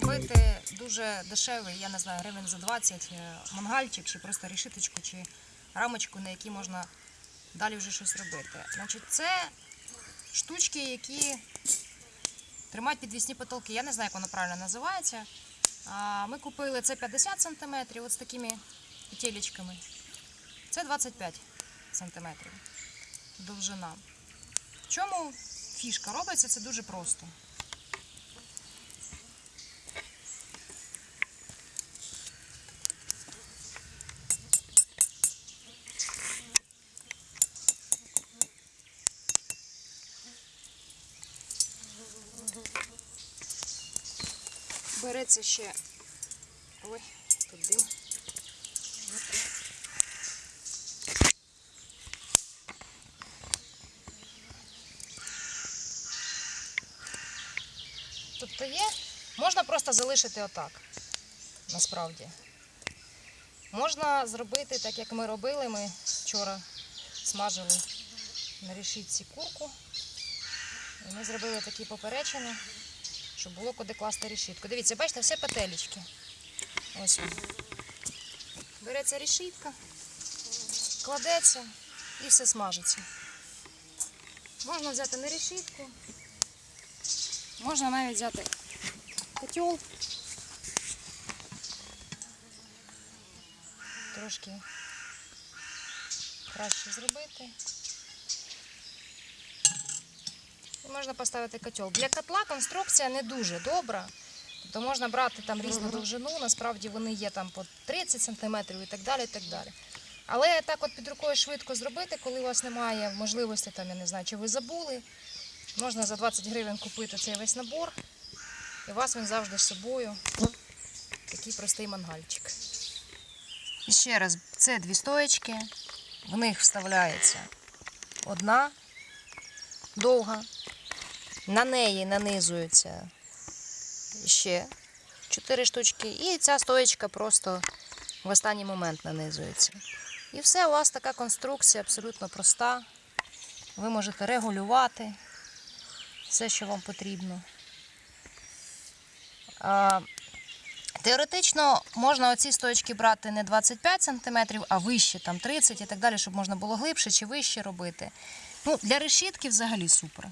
зробити дуже дешевий, я не знаю, гривень за 20 е, мангальчик, чи просто рішиточку, чи рамочку, на якій можна далі вже щось робити. Значить, це штучки, які тримають підвісні потолки. Я не знаю, як воно правильно називається. Ми купили це 50 см, от з такими петелечками. Це 25 см довжина. В чому фішка? Робиться це дуже просто. Береться ще. Ой, тут дим. Тобто є, можна просто залишити отак, насправді. Можна зробити так, як ми робили. Ми вчора смажили на решітці курку. І ми зробили такі поперечини, щоб було куди класти решітку. Дивіться, бачите, все петелечки. Ось. Береться решітка, кладеться і все смажиться. Можна взяти не решітку, можна навіть взяти котел. Трошки краще зробити. І можна поставити котел. Для котла конструкція не дуже добра. Тобто можна брати там різну довжину, насправді вони є там по 30 см і так далі. і так далі. Але так от під рукою швидко зробити, коли у вас немає можливості, там, я не знаю, чи ви забули, можна за 20 гривень купити цей весь набор, і у вас він завжди з собою. Такий простий мангальчик. І ще раз, це дві стоечки, в них вставляється одна довга, на неї нанизується ще чотири штучки, і ця стоечка просто в останній момент нанизується. І все, у вас така конструкція абсолютно проста. Ви можете регулювати все, що вам потрібно. Теоретично можна оці стоечки брати не 25 см, а вище, там 30 і так далі, щоб можна було глибше чи вище робити. Ну, для решітки взагалі супер.